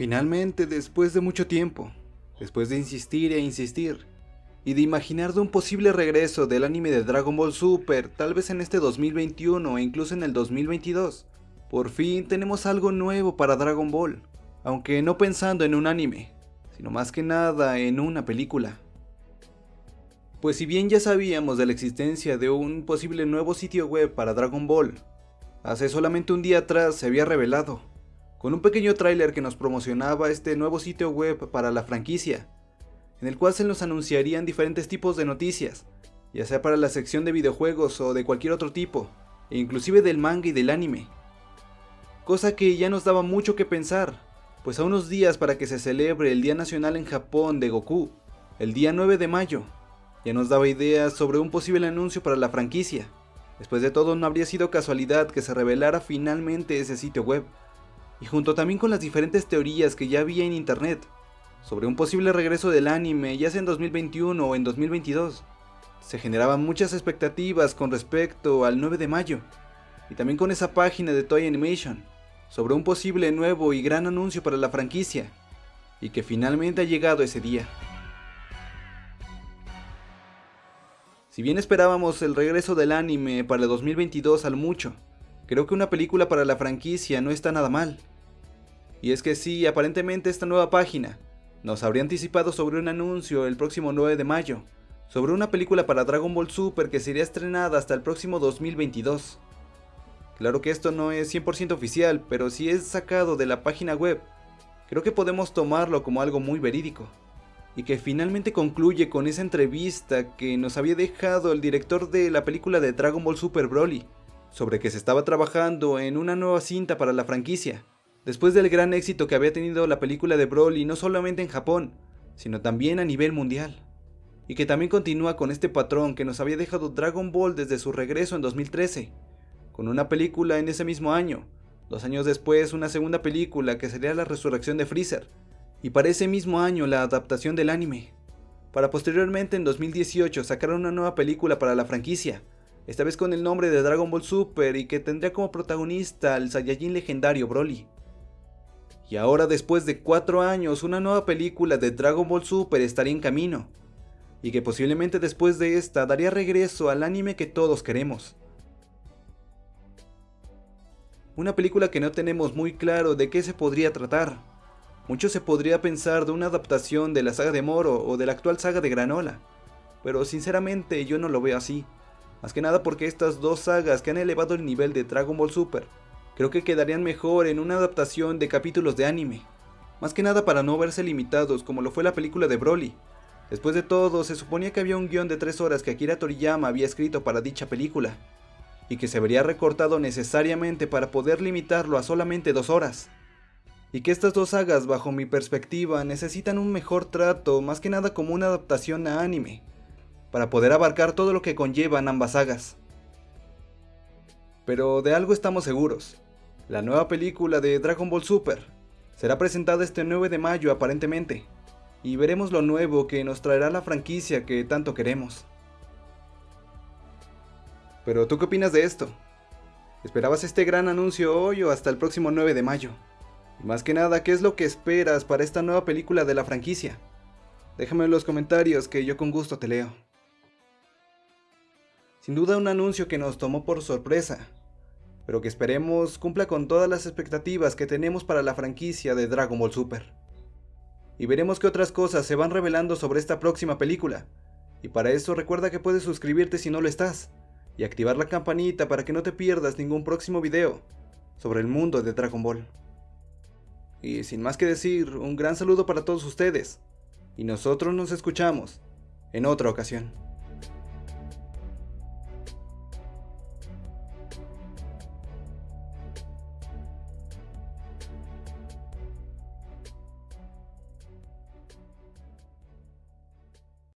Finalmente, después de mucho tiempo, después de insistir e insistir, y de imaginar de un posible regreso del anime de Dragon Ball Super, tal vez en este 2021 o incluso en el 2022, por fin tenemos algo nuevo para Dragon Ball, aunque no pensando en un anime, sino más que nada en una película. Pues si bien ya sabíamos de la existencia de un posible nuevo sitio web para Dragon Ball, hace solamente un día atrás se había revelado con un pequeño tráiler que nos promocionaba este nuevo sitio web para la franquicia, en el cual se nos anunciarían diferentes tipos de noticias, ya sea para la sección de videojuegos o de cualquier otro tipo, e inclusive del manga y del anime. Cosa que ya nos daba mucho que pensar, pues a unos días para que se celebre el Día Nacional en Japón de Goku, el día 9 de mayo, ya nos daba ideas sobre un posible anuncio para la franquicia. Después de todo no habría sido casualidad que se revelara finalmente ese sitio web y junto también con las diferentes teorías que ya había en internet sobre un posible regreso del anime ya sea en 2021 o en 2022. Se generaban muchas expectativas con respecto al 9 de mayo y también con esa página de Toy Animation sobre un posible nuevo y gran anuncio para la franquicia y que finalmente ha llegado ese día. Si bien esperábamos el regreso del anime para el 2022 al mucho, creo que una película para la franquicia no está nada mal. Y es que sí, aparentemente esta nueva página nos habría anticipado sobre un anuncio el próximo 9 de mayo, sobre una película para Dragon Ball Super que sería estrenada hasta el próximo 2022. Claro que esto no es 100% oficial, pero si es sacado de la página web, creo que podemos tomarlo como algo muy verídico. Y que finalmente concluye con esa entrevista que nos había dejado el director de la película de Dragon Ball Super Broly, sobre que se estaba trabajando en una nueva cinta para la franquicia, Después del gran éxito que había tenido la película de Broly no solamente en Japón, sino también a nivel mundial. Y que también continúa con este patrón que nos había dejado Dragon Ball desde su regreso en 2013, con una película en ese mismo año, dos años después una segunda película que sería la resurrección de Freezer, y para ese mismo año la adaptación del anime, para posteriormente en 2018 sacar una nueva película para la franquicia, esta vez con el nombre de Dragon Ball Super y que tendría como protagonista al Saiyajin legendario Broly. Y ahora después de 4 años una nueva película de Dragon Ball Super estaría en camino. Y que posiblemente después de esta daría regreso al anime que todos queremos. Una película que no tenemos muy claro de qué se podría tratar. Mucho se podría pensar de una adaptación de la saga de Moro o de la actual saga de Granola. Pero sinceramente yo no lo veo así. Más que nada porque estas dos sagas que han elevado el nivel de Dragon Ball Super creo que quedarían mejor en una adaptación de capítulos de anime. Más que nada para no verse limitados como lo fue la película de Broly. Después de todo, se suponía que había un guion de 3 horas que Akira Toriyama había escrito para dicha película, y que se vería recortado necesariamente para poder limitarlo a solamente 2 horas. Y que estas dos sagas, bajo mi perspectiva, necesitan un mejor trato, más que nada como una adaptación a anime, para poder abarcar todo lo que conllevan ambas sagas. Pero de algo estamos seguros, la nueva película de Dragon Ball Super. Será presentada este 9 de mayo aparentemente, y veremos lo nuevo que nos traerá la franquicia que tanto queremos. Pero ¿tú qué opinas de esto? ¿Esperabas este gran anuncio hoy o hasta el próximo 9 de mayo? Y más que nada, ¿qué es lo que esperas para esta nueva película de la franquicia? Déjame en los comentarios que yo con gusto te leo. Sin duda un anuncio que nos tomó por sorpresa, pero que esperemos cumpla con todas las expectativas que tenemos para la franquicia de Dragon Ball Super. Y veremos qué otras cosas se van revelando sobre esta próxima película. Y para eso recuerda que puedes suscribirte si no lo estás, y activar la campanita para que no te pierdas ningún próximo video sobre el mundo de Dragon Ball. Y sin más que decir, un gran saludo para todos ustedes, y nosotros nos escuchamos en otra ocasión.